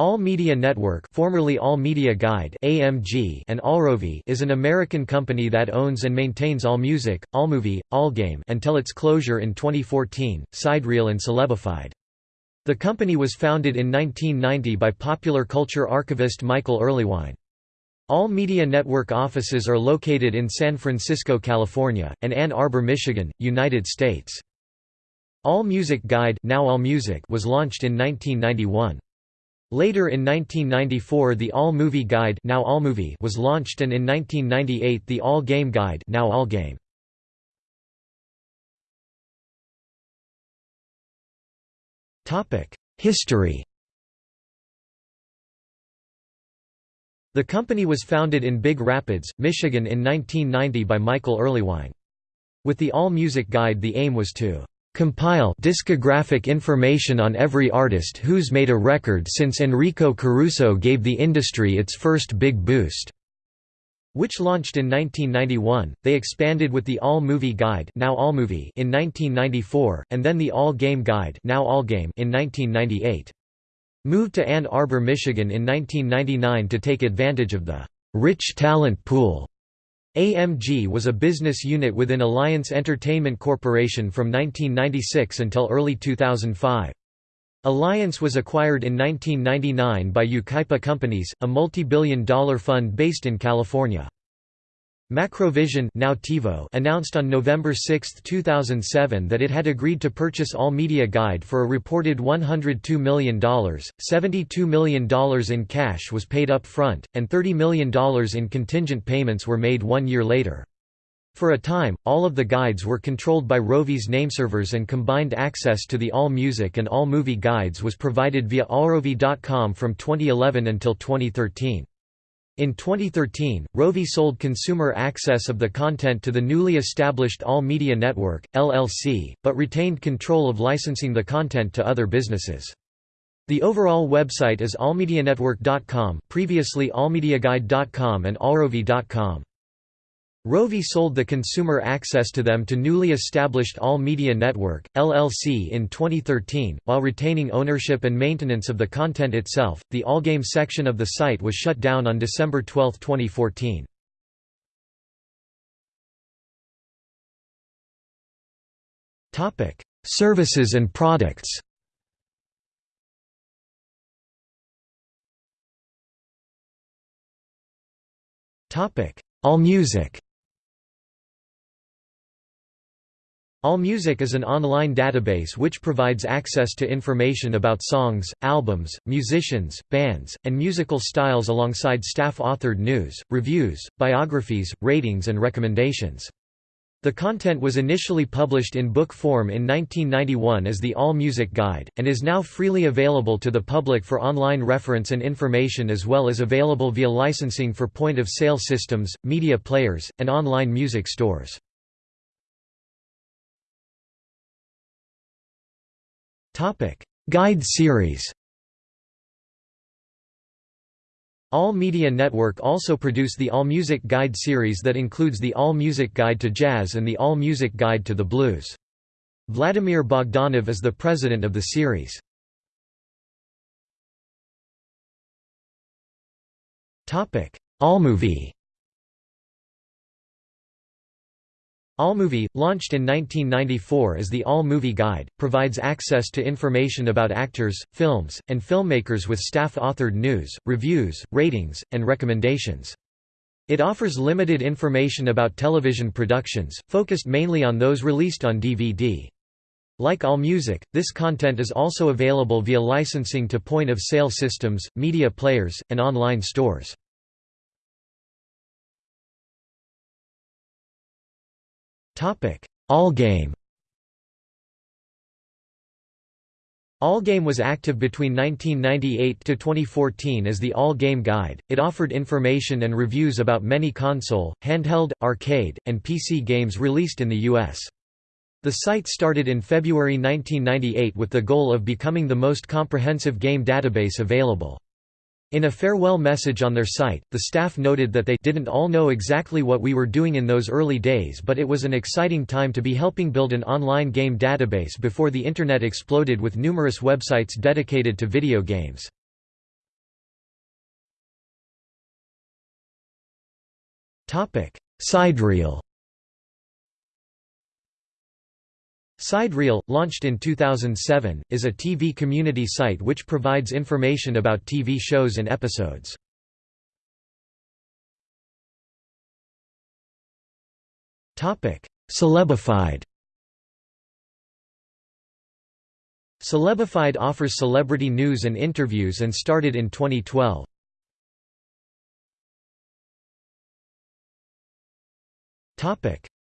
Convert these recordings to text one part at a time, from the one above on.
All Media Network formerly All Media Guide AMG and AllRovi is an American company that owns and maintains AllMusic, AllMovie, AllGame until its closure in 2014, Sidereel and Celebified. The company was founded in 1990 by popular culture archivist Michael Erlewine. All Media Network offices are located in San Francisco, California, and Ann Arbor, Michigan, United States. All Music Guide now AllMusic was launched in 1991. Later in 1994 the All Movie Guide now AllMovie was launched and in 1998 the All Game Guide now AllGame. History The company was founded in Big Rapids, Michigan in 1990 by Michael Erlewine. With the All Music Guide the aim was to compile discographic information on every artist who's made a record since Enrico Caruso gave the industry its first big boost. Which launched in 1991, they expanded with the All Movie Guide now AllMovie in 1994, and then the All Game Guide now AllGame in 1998. Moved to Ann Arbor, Michigan in 1999 to take advantage of the rich talent pool AMG was a business unit within Alliance Entertainment Corporation from 1996 until early 2005. Alliance was acquired in 1999 by Yucaipa Companies, a multi-billion dollar fund based in California. Macrovision now TiVo announced on November 6, 2007 that it had agreed to purchase All Media Guide for a reported $102 million, $72 million in cash was paid up front, and $30 million in contingent payments were made one year later. For a time, all of the guides were controlled by Rovi's nameservers and combined access to the All Music and All Movie guides was provided via allrovi.com from 2011 until 2013. In 2013, Rovi sold consumer access of the content to the newly established All Media Network, LLC, but retained control of licensing the content to other businesses. The overall website is allmedianetwork.com previously allmediaguide.com and allrovi.com. Rovi sold the consumer access to them to newly established All Media Network, LLC in 2013, while retaining ownership and maintenance of the content itself. The Allgame section of the site was shut down on December 12, 2014. Topic: Services and products. Topic: AllMusic. AllMusic is an online database which provides access to information about songs, albums, musicians, bands, and musical styles alongside staff-authored news, reviews, biographies, ratings and recommendations. The content was initially published in book form in 1991 as the All Music Guide, and is now freely available to the public for online reference and information as well as available via licensing for point-of-sale systems, media players, and online music stores. Guide series. All Media Network also produce the All Music Guide series that includes the All Music Guide to Jazz and the All Music Guide to the Blues. Vladimir Bogdanov is the president of the series. AllMovie AllMovie, launched in 1994 as the All Movie Guide, provides access to information about actors, films, and filmmakers with staff-authored news, reviews, ratings, and recommendations. It offers limited information about television productions, focused mainly on those released on DVD. Like AllMusic, this content is also available via licensing to point-of-sale systems, media players, and online stores. Allgame Allgame was active between 1998 to 2014 as the All Game Guide. It offered information and reviews about many console, handheld, arcade, and PC games released in the US. The site started in February 1998 with the goal of becoming the most comprehensive game database available. In a farewell message on their site, the staff noted that they didn't all know exactly what we were doing in those early days but it was an exciting time to be helping build an online game database before the Internet exploded with numerous websites dedicated to video games. Sidereel Sidereel, launched in 2007, is a TV community site which provides information about TV shows and episodes. Celebified Celebified offers celebrity news and interviews and started in 2012.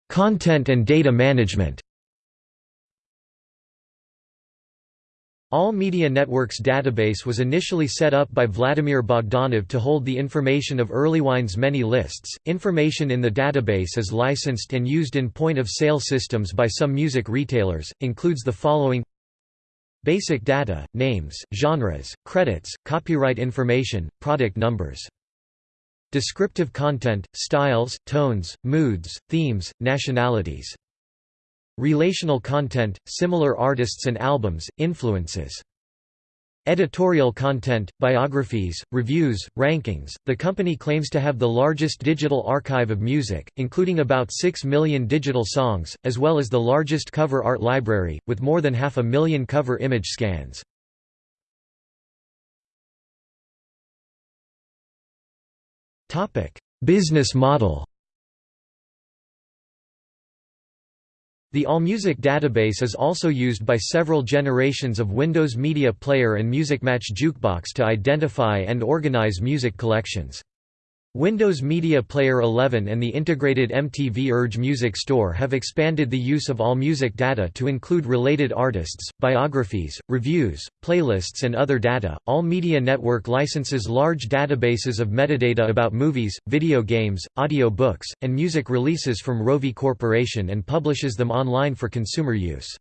Content and data management All Media Network's database was initially set up by Vladimir Bogdanov to hold the information of Erlewine's many lists. Information in the database is licensed and used in point-of-sale systems by some music retailers, includes the following Basic data, names, genres, credits, copyright information, product numbers. Descriptive content, styles, tones, moods, themes, nationalities Relational content, similar artists and albums, influences. Editorial content, biographies, reviews, rankings. The company claims to have the largest digital archive of music, including about 6 million digital songs, as well as the largest cover art library, with more than half a million cover image scans. Business model The AllMusic database is also used by several generations of Windows Media Player and MusicMatch Jukebox to identify and organize music collections. Windows Media Player 11 and the integrated MTV Urge Music Store have expanded the use of AllMusic data to include related artists, biographies, reviews, playlists and other data. All Media Network licenses large databases of metadata about movies, video games, audio books, and music releases from Rovi Corporation and publishes them online for consumer use.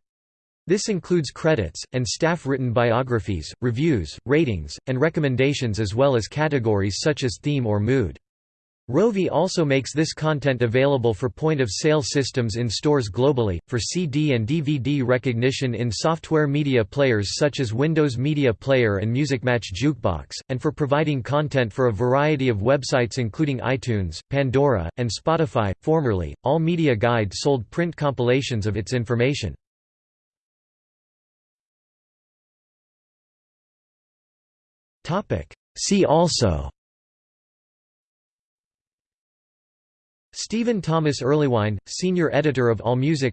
This includes credits, and staff-written biographies, reviews, ratings, and recommendations as well as categories such as theme or mood. Rovi also makes this content available for point-of-sale systems in stores globally, for CD and DVD recognition in software media players such as Windows Media Player and MusicMatch Jukebox, and for providing content for a variety of websites including iTunes, Pandora, and Spotify. Formerly, All Media Guide sold print compilations of its information. See also Stephen Thomas Erlewine, senior editor of AllMusic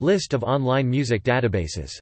List of online music databases